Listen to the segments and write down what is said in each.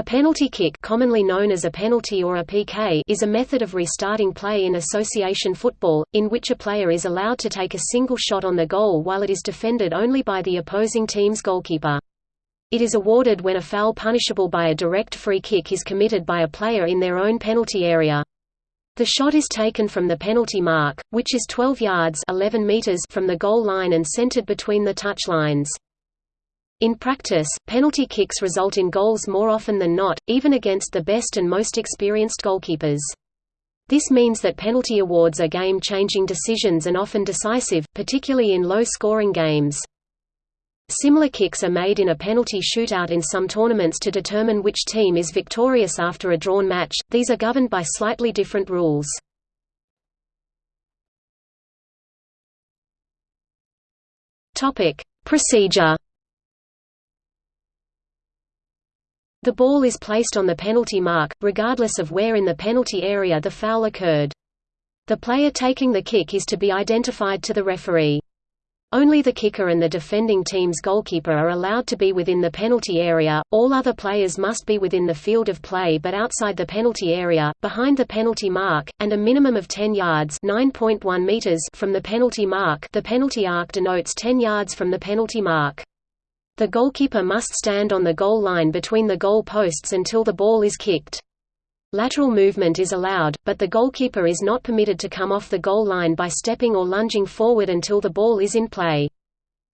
A penalty kick commonly known as a penalty or a PK is a method of restarting play in association football, in which a player is allowed to take a single shot on the goal while it is defended only by the opposing team's goalkeeper. It is awarded when a foul punishable by a direct free kick is committed by a player in their own penalty area. The shot is taken from the penalty mark, which is 12 yards 11 meters from the goal line and centered between the touch lines. In practice, penalty kicks result in goals more often than not, even against the best and most experienced goalkeepers. This means that penalty awards are game-changing decisions and often decisive, particularly in low-scoring games. Similar kicks are made in a penalty shootout in some tournaments to determine which team is victorious after a drawn match, these are governed by slightly different rules. Procedure The ball is placed on the penalty mark, regardless of where in the penalty area the foul occurred. The player taking the kick is to be identified to the referee. Only the kicker and the defending team's goalkeeper are allowed to be within the penalty area, all other players must be within the field of play but outside the penalty area, behind the penalty mark, and a minimum of 10 yards meters from the penalty mark the penalty arc denotes 10 yards from the penalty mark. The goalkeeper must stand on the goal line between the goal posts until the ball is kicked. Lateral movement is allowed, but the goalkeeper is not permitted to come off the goal line by stepping or lunging forward until the ball is in play.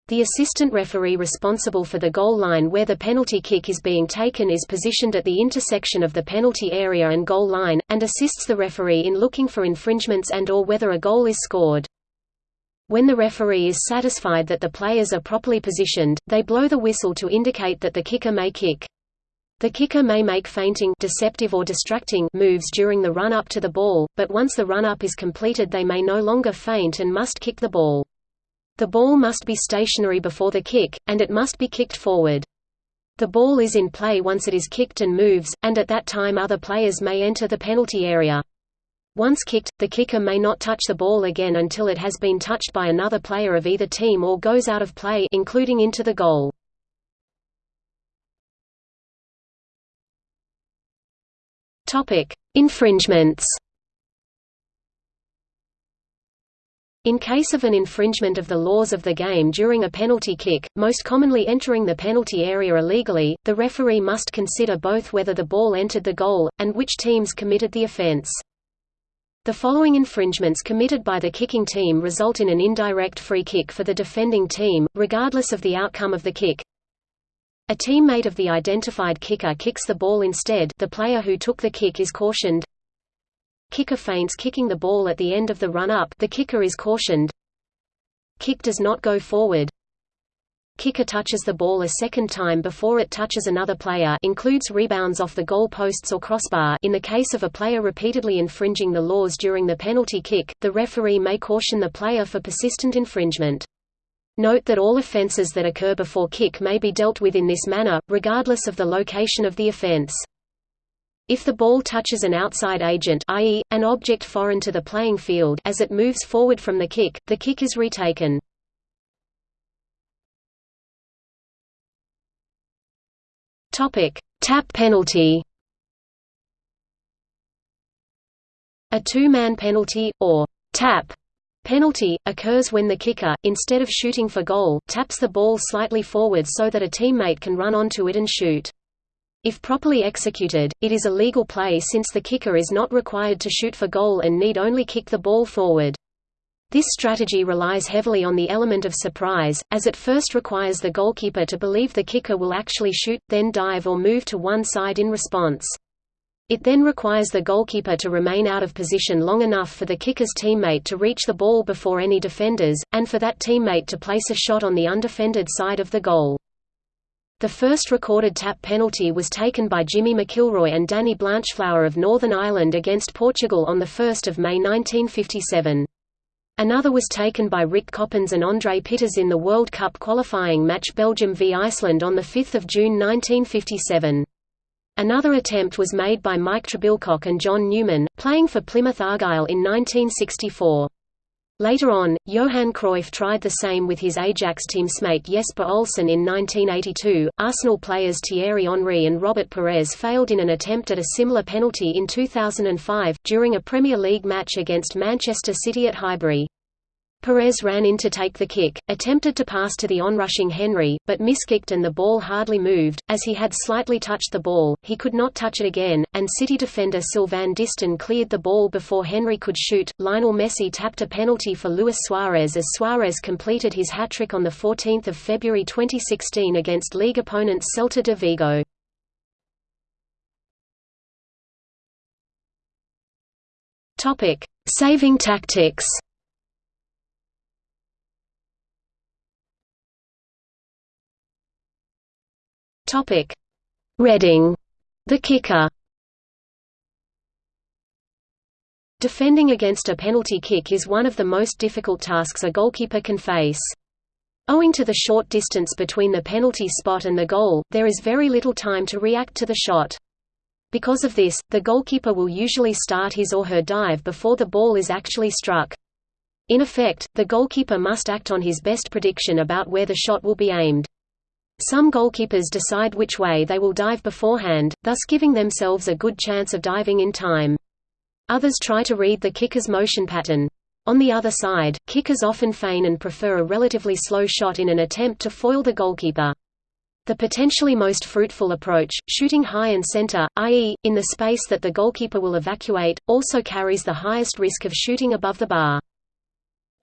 The assistant referee responsible for the goal line where the penalty kick is being taken is positioned at the intersection of the penalty area and goal line, and assists the referee in looking for infringements and or whether a goal is scored. When the referee is satisfied that the players are properly positioned, they blow the whistle to indicate that the kicker may kick. The kicker may make feinting deceptive or distracting moves during the run-up to the ball, but once the run-up is completed they may no longer feint and must kick the ball. The ball must be stationary before the kick, and it must be kicked forward. The ball is in play once it is kicked and moves, and at that time other players may enter the penalty area. Once kicked, the kicker may not touch the ball again until it has been touched by another player of either team or goes out of play including into the goal. Topic: Infringements. In case of an infringement of the laws of the game during a penalty kick, most commonly entering the penalty area illegally, the referee must consider both whether the ball entered the goal, and which teams committed the offense. The following infringements committed by the kicking team result in an indirect free kick for the defending team, regardless of the outcome of the kick. A teammate of the identified kicker kicks the ball instead the player who took the kick is cautioned. Kicker feints kicking the ball at the end of the run-up the kicker is cautioned. Kick does not go forward kicker touches the ball a second time before it touches another player includes rebounds off the goal posts or crossbar in the case of a player repeatedly infringing the laws during the penalty kick, the referee may caution the player for persistent infringement. Note that all offences that occur before kick may be dealt with in this manner, regardless of the location of the offence. If the ball touches an outside agent i.e., an object foreign to the playing field as it moves forward from the kick, the kick is retaken. Tap penalty. A two-man penalty or tap penalty occurs when the kicker, instead of shooting for goal, taps the ball slightly forward so that a teammate can run onto it and shoot. If properly executed, it is a legal play since the kicker is not required to shoot for goal and need only kick the ball forward. This strategy relies heavily on the element of surprise, as it first requires the goalkeeper to believe the kicker will actually shoot, then dive or move to one side in response. It then requires the goalkeeper to remain out of position long enough for the kicker's teammate to reach the ball before any defenders, and for that teammate to place a shot on the undefended side of the goal. The first recorded tap penalty was taken by Jimmy McIlroy and Danny Blanchflower of Northern Ireland against Portugal on 1 May 1957. Another was taken by Rik Coppens and André Piters in the World Cup qualifying match Belgium v Iceland on 5 June 1957. Another attempt was made by Mike Trebilcock and John Newman, playing for Plymouth Argyle in 1964. Later on, Johan Cruyff tried the same with his Ajax teamsmate Jesper Olsen in 1982. Arsenal players Thierry Henry and Robert Pires failed in an attempt at a similar penalty in 2005, during a Premier League match against Manchester City at Highbury. Pires ran in to take the kick, attempted to pass to the onrushing Henry, but miskicked and the ball hardly moved. As he had slightly touched the ball, he could not touch it again, and City defender Sylvain Distin cleared the ball before Henry could shoot. Lionel Messi tapped a penalty for Luis Suarez as Suarez completed his hat-trick on 14 February 2016 against league opponents Celta de Vigo. Saving tactics Topic: Reading, the kicker. Defending against a penalty kick is one of the most difficult tasks a goalkeeper can face. Owing to the short distance between the penalty spot and the goal, there is very little time to react to the shot. Because of this, the goalkeeper will usually start his or her dive before the ball is actually struck. In effect, the goalkeeper must act on his best prediction about where the shot will be aimed. Some goalkeepers decide which way they will dive beforehand, thus giving themselves a good chance of diving in time. Others try to read the kicker's motion pattern. On the other side, kickers often feign and prefer a relatively slow shot in an attempt to foil the goalkeeper. The potentially most fruitful approach, shooting high and center, i.e., in the space that the goalkeeper will evacuate, also carries the highest risk of shooting above the bar.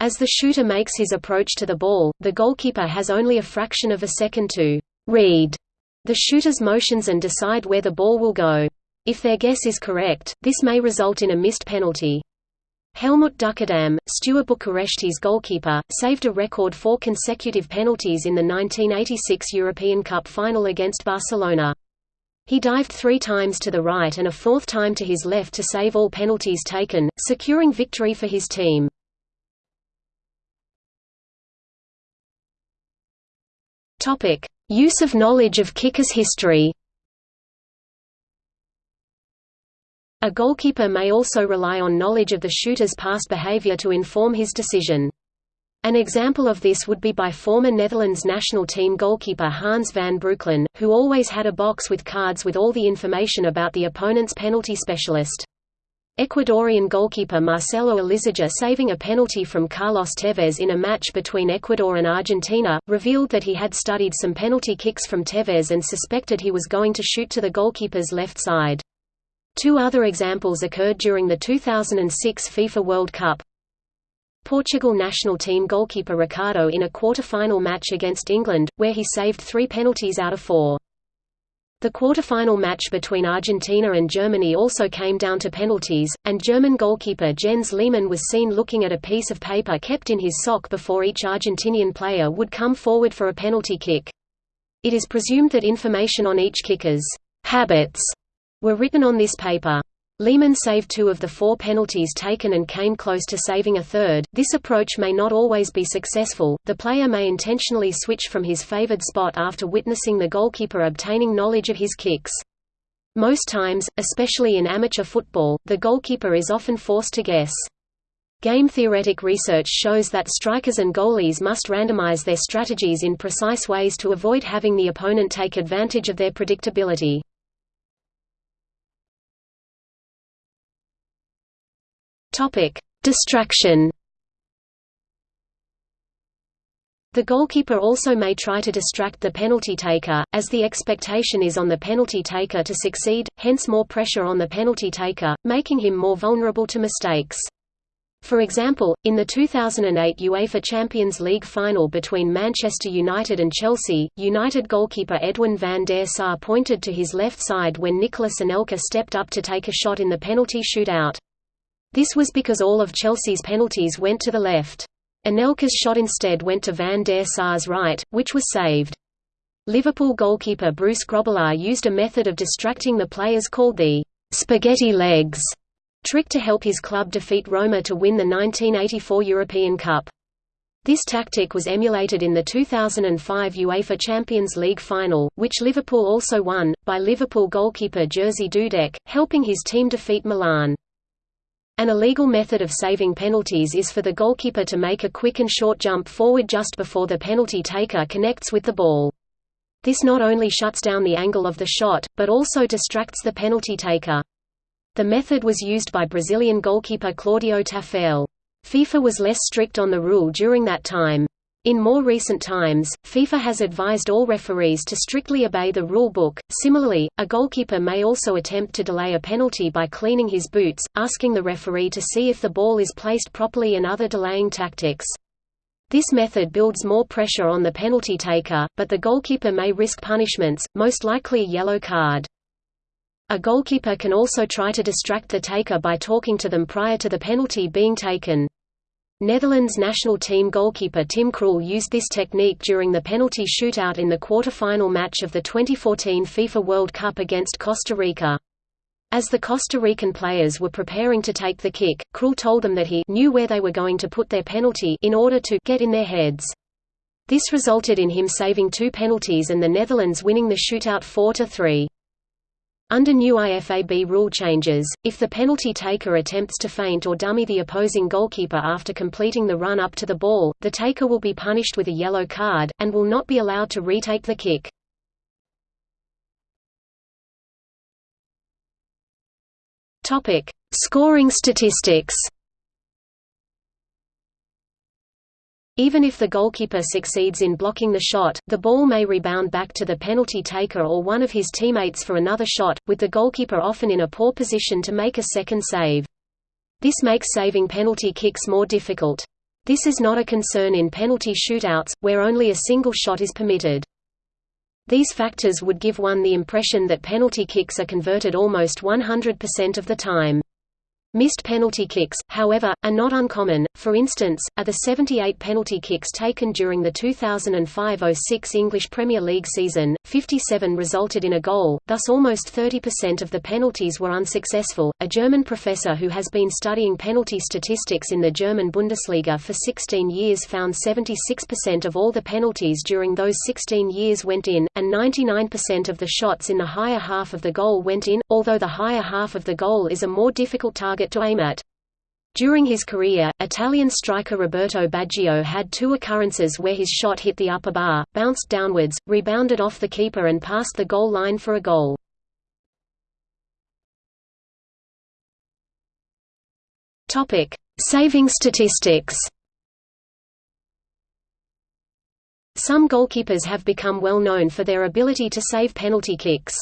As the shooter makes his approach to the ball, the goalkeeper has only a fraction of a second to read the shooter's motions and decide where the ball will go. If their guess is correct, this may result in a missed penalty. Helmut Duckadam, Steaua Bucuresti's goalkeeper, saved a record four consecutive penalties in the 1986 European Cup final against Barcelona. He dived three times to the right and a fourth time to his left to save all penalties taken, securing victory for his team. Topic: Use of knowledge of kicker's history. A goalkeeper may also rely on knowledge of the shooter's past behavior to inform his decision. An example of this would be by former Netherlands national team goalkeeper Hans van Breukelen, who always had a box with cards with all the information about the opponent's penalty specialist. Ecuadorian goalkeeper Marcelo Elizaga saving a penalty from Carlos Tevez in a match between Ecuador and Argentina, revealed that he had studied some penalty kicks from Tevez and suspected he was going to shoot to the goalkeeper's left side. Two other examples occurred during the 2006 FIFA World Cup. Portugal national team goalkeeper Ricardo in a quarter-final match against England, where he saved three penalties out of four. The quarter-final match between Argentina and Germany also came down to penalties, and German goalkeeper Jens Lehmann was seen looking at a piece of paper kept in his sock before each Argentinian player would come forward for a penalty kick. It is presumed that information on each kicker's habits were written on this paper. Lehmann saved two of the four penalties taken and came close to saving a third. This approach may not always be successful. The player may intentionally switch from his favored spot after witnessing the goalkeeper obtaining knowledge of his kicks. Most times, especially in amateur football, the goalkeeper is often forced to guess. Game theoretic research shows that strikers and goalies must randomize their strategies in precise ways to avoid having the opponent take advantage of their predictability. Topic: Distraction. The goalkeeper also may try to distract the penalty taker, as the expectation is on the penalty taker to succeed, hence more pressure on the penalty taker, making him more vulnerable to mistakes. For example, in the 2008 UEFA Champions League final between Manchester United and Chelsea, United goalkeeper Edwin van der Sar pointed to his left side when Nicolas Anelka stepped up to take a shot in the penalty shootout. This was because all of Chelsea's penalties went to the left. Anelka's shot instead went to Van der Sar's right, which was saved. Liverpool goalkeeper Bruce Grobbelaar used a method of distracting the players called the «spaghetti legs» trick to help his club defeat Roma to win the 1984 European Cup. This tactic was emulated in the 2005 UEFA Champions League final, which Liverpool also won, by Liverpool goalkeeper Jerzy Dudek, helping his team defeat Milan. An illegal method of saving penalties is for the goalkeeper to make a quick and short jump forward just before the penalty taker connects with the ball. This not only shuts down the angle of the shot, but also distracts the penalty taker. The method was used by Brazilian goalkeeper Claudio Taffarel. FIFA was less strict on the rule during that time. In more recent times, FIFA has advised all referees to strictly obey the rule book. Similarly, a goalkeeper may also attempt to delay a penalty by cleaning his boots, asking the referee to see if the ball is placed properly and other delaying tactics. This method builds more pressure on the penalty taker, but the goalkeeper may risk punishments, most likely a yellow card. A goalkeeper can also try to distract the taker by talking to them prior to the penalty being taken. Netherlands national team goalkeeper Tim Krul used this technique during the penalty shootout in the quarter-final match of the 2014 FIFA World Cup against Costa Rica. As the Costa Rican players were preparing to take the kick, Krul told them that he knew where they were going to put their penalty in order to get in their heads. This resulted in him saving two penalties and the Netherlands winning the shootout 4–3. Under new IFAB rule changes, if the penalty taker attempts to feint or dummy the opposing goalkeeper after completing the run up to the ball, the taker will be punished with a yellow card, and will not be allowed to retake the kick. Scoring statistics. Even if the goalkeeper succeeds in blocking the shot, the ball may rebound back to the penalty taker or one of his teammates for another shot, with the goalkeeper often in a poor position to make a second save. This makes saving penalty kicks more difficult. This is not a concern in penalty shootouts, where only a single shot is permitted. These factors would give one the impression that penalty kicks are converted almost 100% of the time. Missed penalty kicks, however, are not uncommon, for instance, are the 78 penalty kicks taken during the 2005–06 English Premier League season, 57 resulted in a goal, thus almost 30% of the penalties were unsuccessful. A German professor who has been studying penalty statistics in the German Bundesliga for 16 years found 76% of all the penalties during those 16 years went in, and 99% of the shots in the higher half of the goal went in, although the higher half of the goal is a more difficult target target to aim at. During his career, Italian striker Roberto Baggio had two occurrences where his shot hit the upper bar, bounced downwards, rebounded off the keeper and passed the goal line for a goal. Topic: Saving statistics. Some goalkeepers have become well known for their ability to save penalty kicks.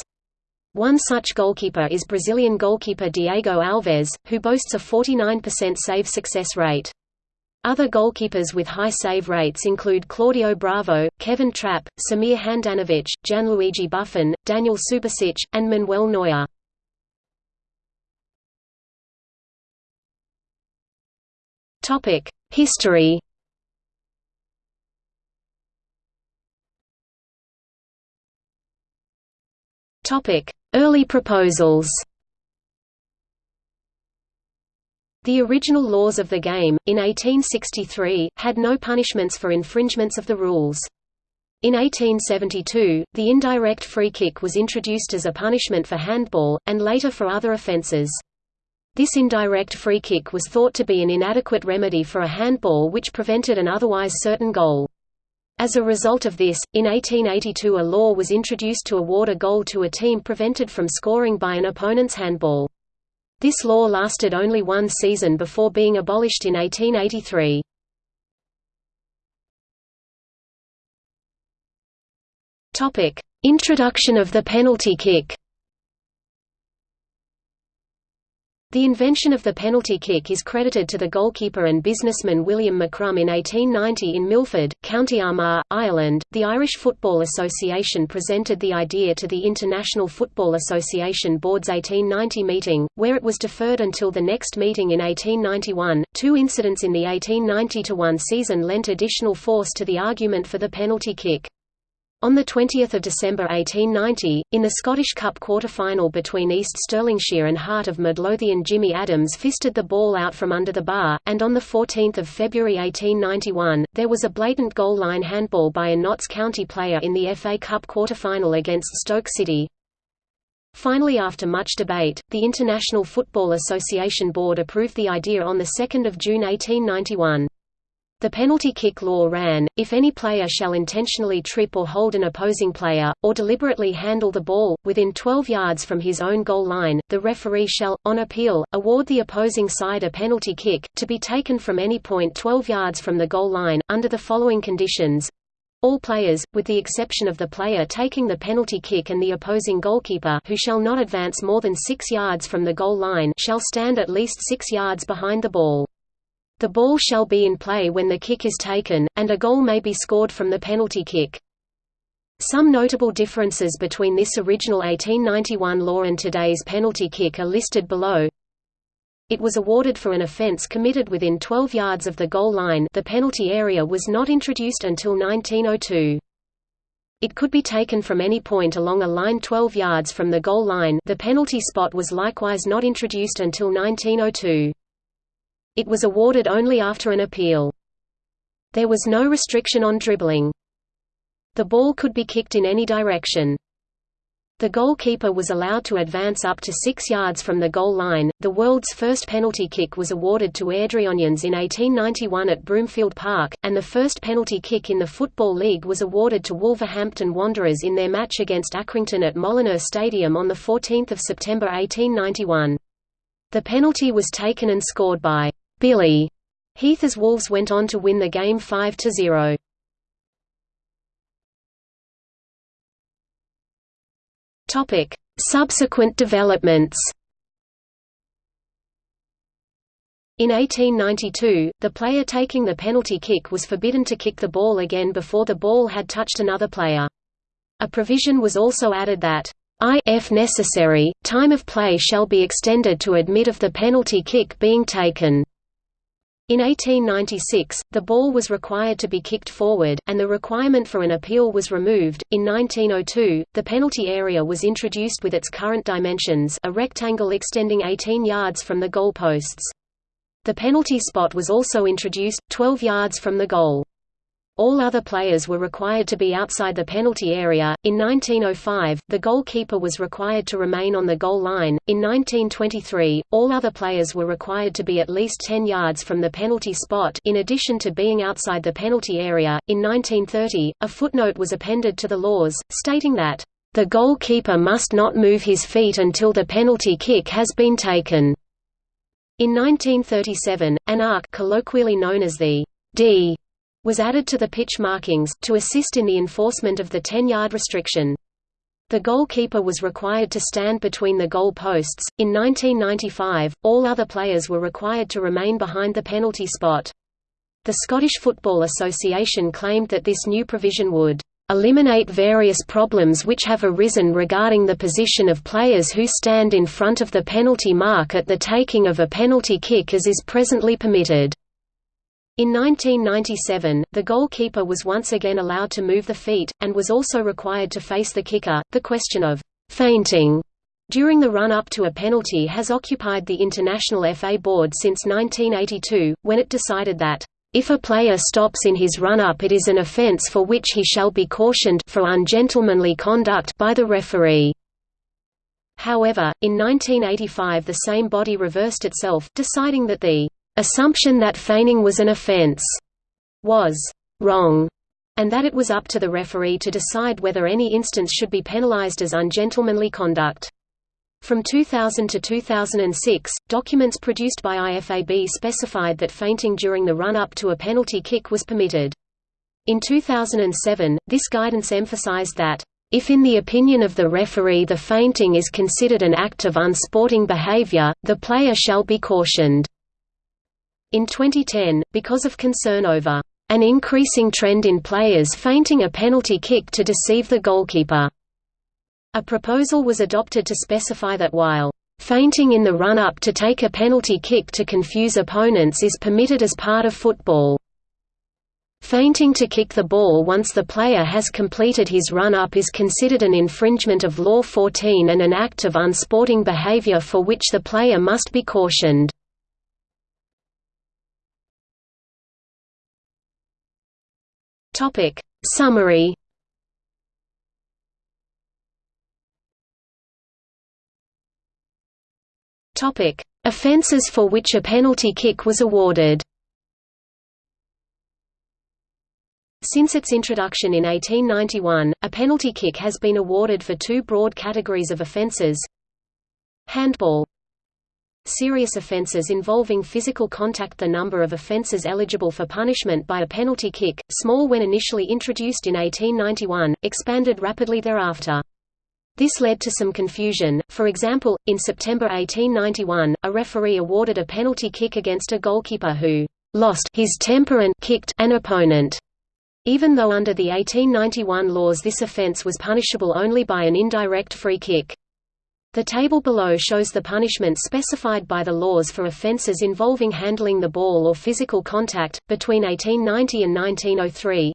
One such goalkeeper is Brazilian goalkeeper Diego Alves, who boasts a 49% save success rate. Other goalkeepers with high save rates include Claudio Bravo, Kevin Trapp, Samir Handanovic, Gianluigi Buffon, Daniel Subasic, and Manuel Neuer. History Early proposals The original laws of the game, in 1863, had no punishments for infringements of the rules. In 1872, the indirect free kick was introduced as a punishment for handball, and later for other offences. This indirect free kick was thought to be an inadequate remedy for a handball which prevented an otherwise certain goal. As a result of this, in 1882 a law was introduced to award a goal to a team prevented from scoring by an opponent's handball. This law lasted only one season before being abolished in 1883. Introduction of the penalty kick The invention of the penalty kick is credited to the goalkeeper and businessman William McCrum in 1890 in Milford, County Armagh, Ireland. The Irish Football Association presented the idea to the International Football Association Board's 1890 meeting, where it was deferred until the next meeting in 1891. Two incidents in the 1890 1 season lent additional force to the argument for the penalty kick. On 20 December 1890, in the Scottish Cup quarter-final between East Stirlingshire and Heart of Midlothian Jimmy Adams fisted the ball out from under the bar, and on 14 February 1891, there was a blatant goal-line handball by a Notts County player in the FA Cup quarter-final against Stoke City. Finally after much debate, the International Football Association Board approved the idea on 2 June 1891. The penalty kick law ran, if any player shall intentionally trip or hold an opposing player, or deliberately handle the ball, within 12 yards from his own goal line, the referee shall, on appeal, award the opposing side a penalty kick, to be taken from any point 12 yards from the goal line, under the following conditions. All players, with the exception of the player taking the penalty kick and the opposing goalkeeper who shall not advance more than 6 yards from the goal line shall stand at least 6 yards behind the ball. The ball shall be in play when the kick is taken, and a goal may be scored from the penalty kick. Some notable differences between this original 1891 law and today's penalty kick are listed below. It was awarded for an offence committed within 12 yards of the goal line the penalty area was not introduced until 1902. It could be taken from any point along a line 12 yards from the goal line the penalty spot was likewise not introduced until 1902. It was awarded only after an appeal. There was no restriction on dribbling. The ball could be kicked in any direction. The goalkeeper was allowed to advance up to six yards from the goal line. The world's first penalty kick was awarded to Airdrieonians in 1891 at Broomfield Park, and the first penalty kick in the Football League was awarded to Wolverhampton Wanderers in their match against Accrington at Molineux Stadium on 14 September 1891. The penalty was taken and scored by Billy Heath as Wolves went on to win the game 5–0. Topic: Subsequent developments. In 1892, the player taking the penalty kick was forbidden to kick the ball again before the ball had touched another player. A provision was also added that, if necessary, time of play shall be extended to admit of the penalty kick being taken. In 1896, the ball was required to be kicked forward, and the requirement for an appeal was removed. In 1902, the penalty area was introduced with its current dimensions a rectangle extending 18 yards from the goal posts. The penalty spot was also introduced, 12 yards from the goal. All other players were required to be outside the penalty area. In 1905, the goalkeeper was required to remain on the goal line. In 1923, all other players were required to be at least 10 yards from the penalty spot in addition to being outside the penalty area. In 1930, a footnote was appended to the laws, stating that the goalkeeper must not move his feet until the penalty kick has been taken. In 1937, an arc colloquially known as the D was added to the pitch markings, to assist in the enforcement of the 10-yard restriction. The goalkeeper was required to stand between the goal posts. In 1995, all other players were required to remain behind the penalty spot. The Scottish Football Association claimed that this new provision would eliminate various problems which have arisen regarding the position of players who stand in front of the penalty mark at the taking of a penalty kick as is presently permitted. In 1997, the goalkeeper was once again allowed to move the feet, and was also required to face the kicker. The question of feinting during the run-up to a penalty has occupied the International FA Board since 1982, when it decided that if a player stops in his run-up it is an offence for which he shall be cautioned for ungentlemanly conduct by the referee. However, in 1985 the same body reversed itself, deciding that the assumption that feigning was an offense was wrong, and that it was up to the referee to decide whether any instance should be penalized as ungentlemanly conduct. From 2000 to 2006, documents produced by IFAB specified that feinting during the run-up to a penalty kick was permitted. In 2007, this guidance emphasized that, if in the opinion of the referee the feinting is considered an act of unsporting behavior, the player shall be cautioned. In 2010, because of concern over an increasing trend in players feinting a penalty kick to deceive the goalkeeper, a proposal was adopted to specify that while feinting in the run-up to take a penalty kick to confuse opponents is permitted as part of football. Feinting to kick the ball once the player has completed his run-up is considered an infringement of Law 14 and an act of unsporting behavior for which the player must be cautioned. Topic Summary Topic: Offences for which a penalty kick was awarded. Since its introduction in 1891, a penalty kick has been awarded for two broad categories of offences. Handball Serious offences involving physical contact The number of offences eligible for punishment by a penalty kick, small when initially introduced in 1891, expanded rapidly thereafter. This led to some confusion, for example, in September 1891, a referee awarded a penalty kick against a goalkeeper who «lost his temper and kicked an opponent» even though under the 1891 laws this offence was punishable only by an indirect free kick. The table below shows the punishments specified by the laws for offences involving handling the ball or physical contact, between 1890 and 1903.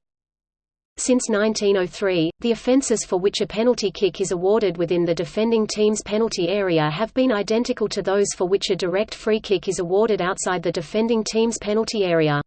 Since 1903, the offences for which a penalty kick is awarded within the defending team's penalty area have been identical to those for which a direct free kick is awarded outside the defending team's penalty area.